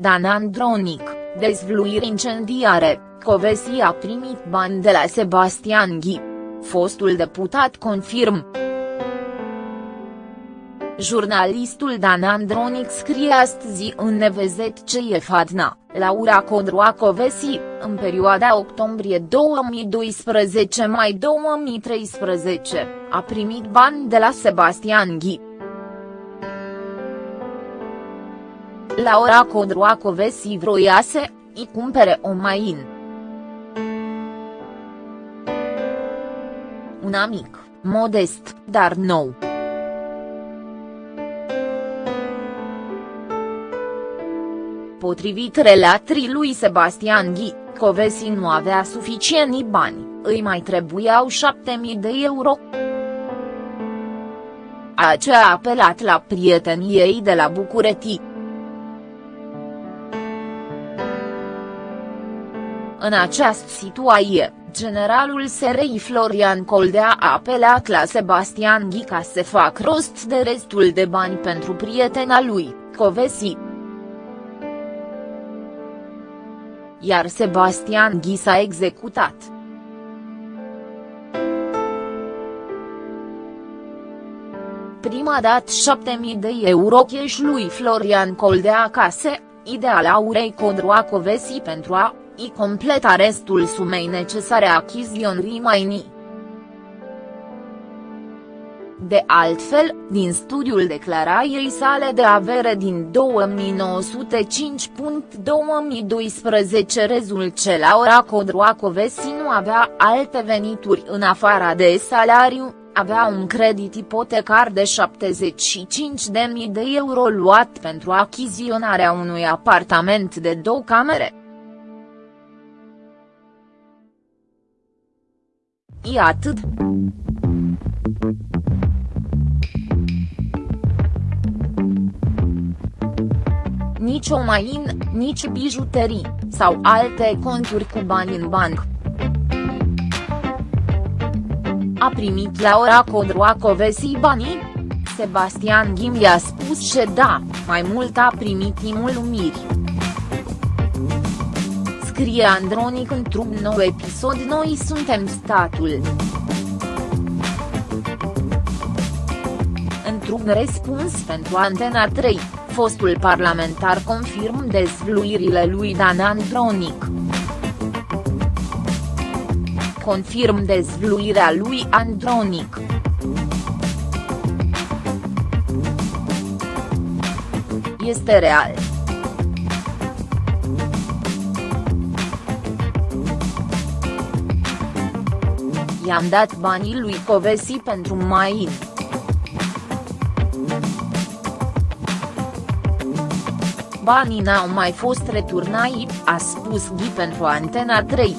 Dan Andronic, dezvluiri incendiare, Covesi a primit bani de la Sebastian Ghi. Fostul deputat confirm. Jurnalistul Dan Andronic scrie astăzi în Nevezet ce e Fadna, Laura Codroacovesi, în perioada octombrie 2012-mai 2013, a primit bani de la Sebastian Ghi. Laura Codroacovesi vroia să îi cumpere o main. Un amic, modest, dar nou. Potrivit relatrii lui Sebastian Ghi, Covesi nu avea suficienți bani, îi mai trebuiau 7000 de euro. Aceea a apelat la prietenii ei de la București. În această situație, generalul SRI Florian Coldea a apelat la Sebastian Ghi ca să fac rost de restul de bani pentru prietena lui, Covesi. Iar Sebastian Ghi s-a executat. Prima dat 7000 de euro cash lui Florian Coldea acasă, ideal Aurei Codroacovesi pentru a i completa restul sumei necesare achiziționării mainii. De altfel, din studiul declarației sale de avere din 2905.2012 rezult că Laura Codroacovesi nu avea alte venituri în afara de salariu, avea un credit ipotecar de 75.000 de euro luat pentru achiziționarea unui apartament de două camere. E atât. Nici o main, nici bijuterii, sau alte conturi cu bani în banc. A primit la ora Codroacovesi banii? Sebastian Ghim i-a spus că da, mai mult a primit imulumiri scrie Andronic într-un nou episod Noi suntem statul. Într-un răspuns pentru Antena 3, fostul parlamentar confirm dezvluirile lui Dan Andronic. Confirm dezvluirea lui Andronic. Este real. I-am dat banii lui Covesi pentru main. Banii n-au mai fost returnați, a spus Ghi pentru Antena 3.